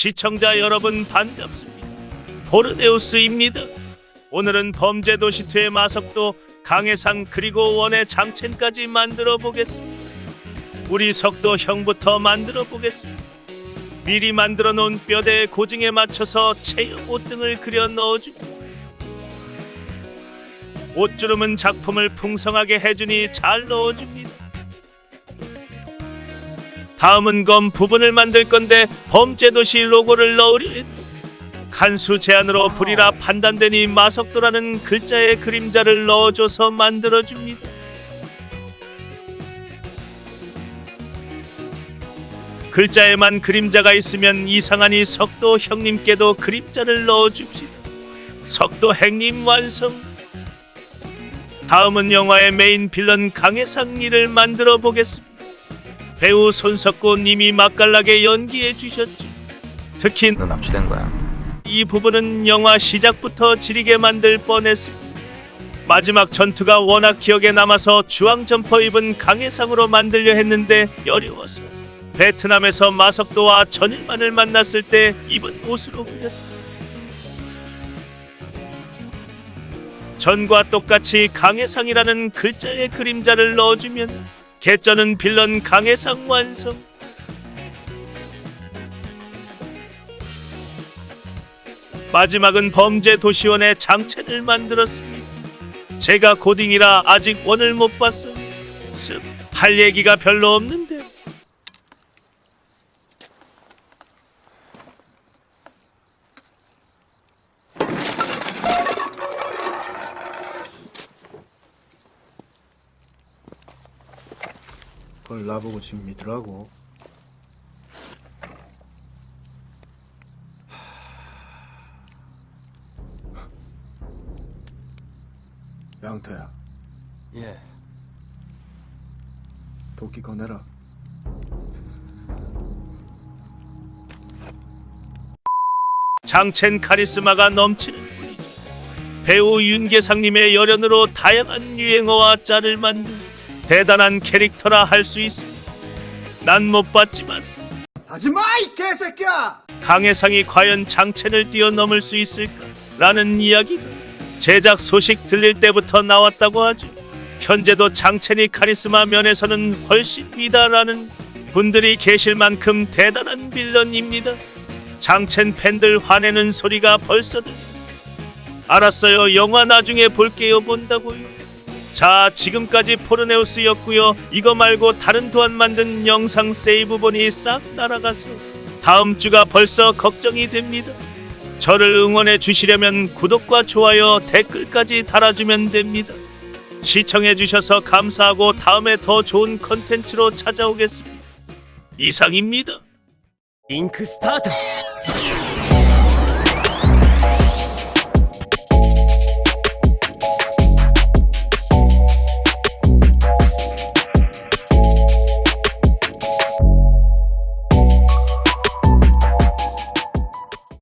시청자 여러분 반갑습니다. 포르네우스입니다. 오늘은 범죄도시2의 마석도 강해상 그리고 원의 장첸까지 만들어 보겠습니다. 우리 석도 형부터 만들어 보겠습니다. 미리 만들어 놓은 뼈대의 고증에 맞춰서 체형 옷등을 그려 넣어줍니다. 옷주름은 작품을 풍성하게 해주니 잘 넣어줍니다. 다음은 검 부분을 만들 건데 범죄도시 로고를 했다. 간수 제안으로 불이라 판단되니 마석도라는 글자의 그림자를 넣어줘서 만들어줍니다. 글자에만 그림자가 있으면 이상하니 석도 형님께도 그림자를 넣어줍시다. 석도 행님 완성. 다음은 영화의 메인 빌런 강해상리를 만들어 보겠습니다. 배우 손석구 님이 맛깔나게 연기해 주셨죠. 특히 너 납치된 거야. 이 부분은 영화 시작부터 지리게 만들 뻔했습니다. 마지막 전투가 워낙 기억에 남아서 주황 점퍼 입은 강해상으로 만들려 했는데 어려워서 베트남에서 마석도와 전일만을 만났을 때 입은 옷으로 그렸습니다. 전과 똑같이 강해상이라는 글자의 그림자를 넣어주면 개쩌는 빌런 강해상 완성. 마지막은 범죄 도시원의 장첸을 만들었습니다. 제가 고딩이라 아직 원을 못 봤어요. 습, 할 얘기가 별로 없는데. 그걸 나보고 지금 믿으라고. 양태야, 예. 도끼 꺼내라. 장첸 카리스마가 넘치는 분이죠. 배우 윤계상님의 열연으로 다양한 유행어와 짤을 만든 대단한 캐릭터라 할 수 있습니다. 난 못 봤지만 하지마 이 개새끼야! 강해상이 과연 장첸을 뛰어넘을 수 있을까 라는 이야기가 제작 소식 들릴 때부터 나왔다고 하죠. 현재도 장첸이 카리스마 면에서는 훨씬 위다라는 분들이 계실 만큼 대단한 빌런입니다. 장첸 팬들 화내는 소리가 벌써 들. 알았어요. 영화 나중에 볼게요. 본다고요. 자 지금까지 포르네우스였고요 이거 말고 다른 도안 만든 영상 세이브본이 싹 날아가서 다음 주가 벌써 걱정이 됩니다. 저를 응원해 주시려면 구독과 좋아요 댓글까지 달아주면 됩니다. 시청해 주셔서 감사하고 다음에 더 좋은 컨텐츠로 찾아오겠습니다. 이상입니다. 잉크 스타트!